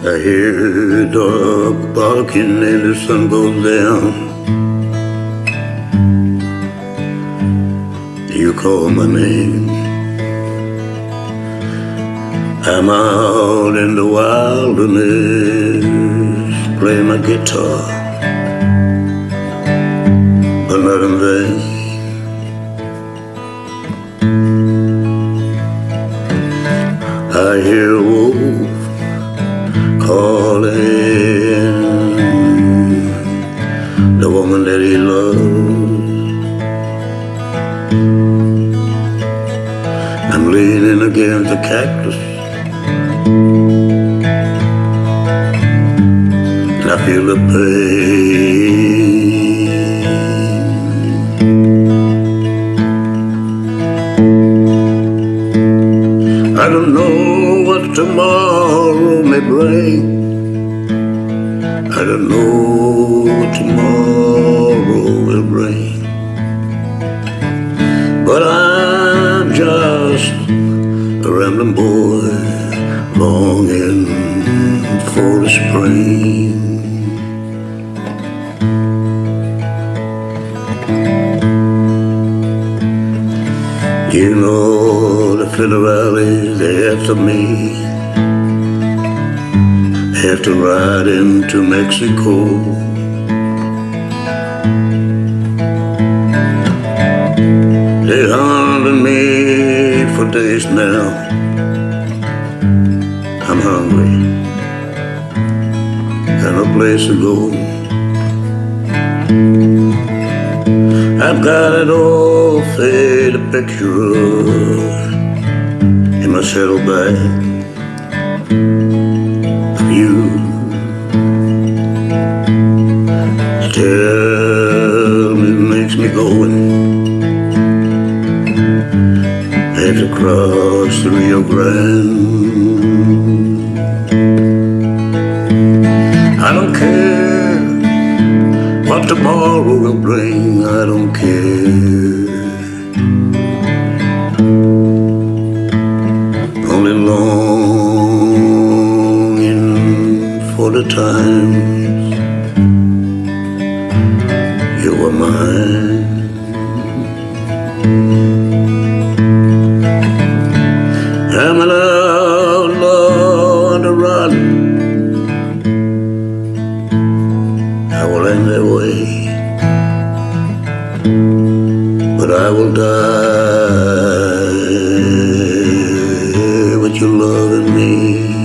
I hear the dog barking and the sun goes down. You call my name. I'm out in the wilderness playing my guitar, but not in vain. I hear that he loves. I'm leaning against the cactus. And I feel the pain. I don't know what tomorrow may bring. I don't know tomorrow a rambling boy longing for the spring. You know the they after me. Have to ride into Mexico. They hunted me for days now. Hungry. a place to go. I've got an old faded picture in my saddlebag of you. Still, it makes me going. Had to cross the Rio Grande. I don't care what tomorrow will bring. I don't care. Only longing for the times you were mine. But I will die with you in me.